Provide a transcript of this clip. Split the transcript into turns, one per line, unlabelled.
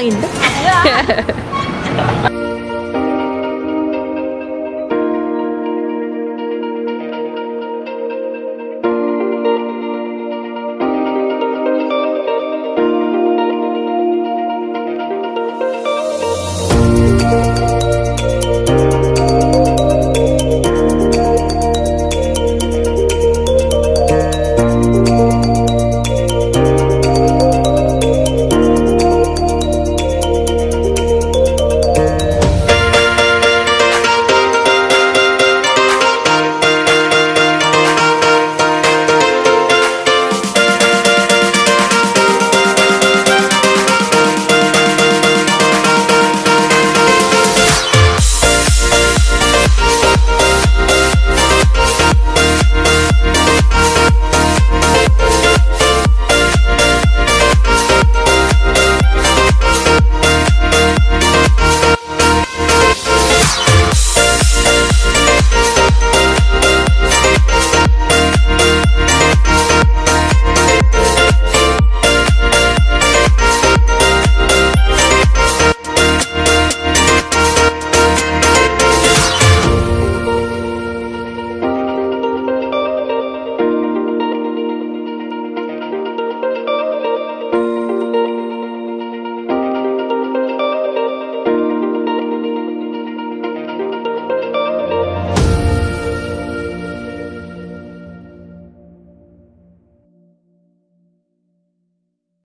먹방인데?